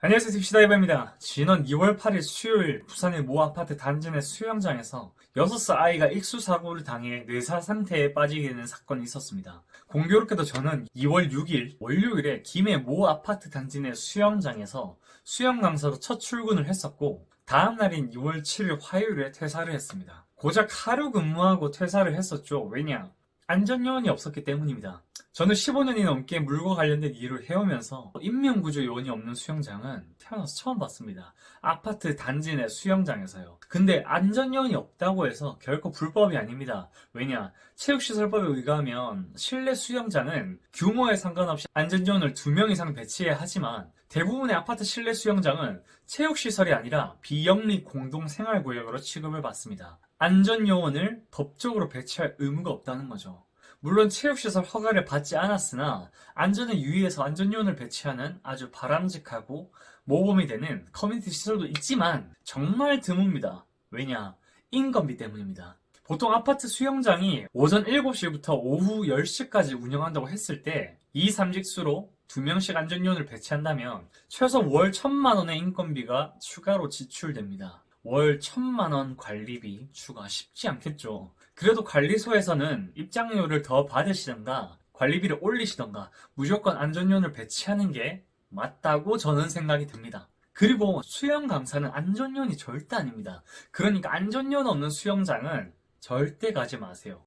안녕하세요 딥시다이버입니다. 지난 2월 8일 수요일 부산의 모 아파트 단지 내 수영장에서 6살 아이가 익수사고를 당해 뇌사 상태에 빠지게 되는 사건이 있었습니다. 공교롭게도 저는 2월 6일 월요일에 김해 모 아파트 단지 내 수영장에서 수영 강사로 첫 출근을 했었고 다음 날인 2월 7일 화요일에 퇴사를 했습니다. 고작 하루 근무하고 퇴사를 했었죠. 왜냐? 안전요원이 없었기 때문입니다. 저는 15년이 넘게 물과 관련된 일을 해오면서 인명구조 요원이 없는 수영장은 태어나서 처음 봤습니다. 아파트 단지 내 수영장에서요. 근데 안전요원이 없다고 해서 결코 불법이 아닙니다. 왜냐? 체육시설법에 의거하면 실내 수영장은 규모에 상관없이 안전요원을 2명 이상 배치해야 하지만 대부분의 아파트 실내 수영장은 체육시설이 아니라 비영리 공동생활구역으로 취급을 받습니다. 안전요원을 법적으로 배치할 의무가 없다는 거죠. 물론 체육시설 허가를 받지 않았으나 안전을 유의해서 안전요원을 배치하는 아주 바람직하고 모범이 되는 커뮤니티 시설도 있지만 정말 드뭅니다. 왜냐? 인건비 때문입니다. 보통 아파트 수영장이 오전 7시부터 오후 10시까지 운영한다고 했을 때 2, 3직수로 2명씩 안전요원을 배치한다면 최소 월 1천만원의 인건비가 추가로 지출됩니다. 월 천만 원 관리비 추가 쉽지 않겠죠. 그래도 관리소에서는 입장료를 더 받으시던가 관리비를 올리시던가 무조건 안전요원을 배치하는 게 맞다고 저는 생각이 듭니다. 그리고 수영 강사는 안전요원이 절대 아닙니다. 그러니까 안전요원 없는 수영장은 절대 가지 마세요.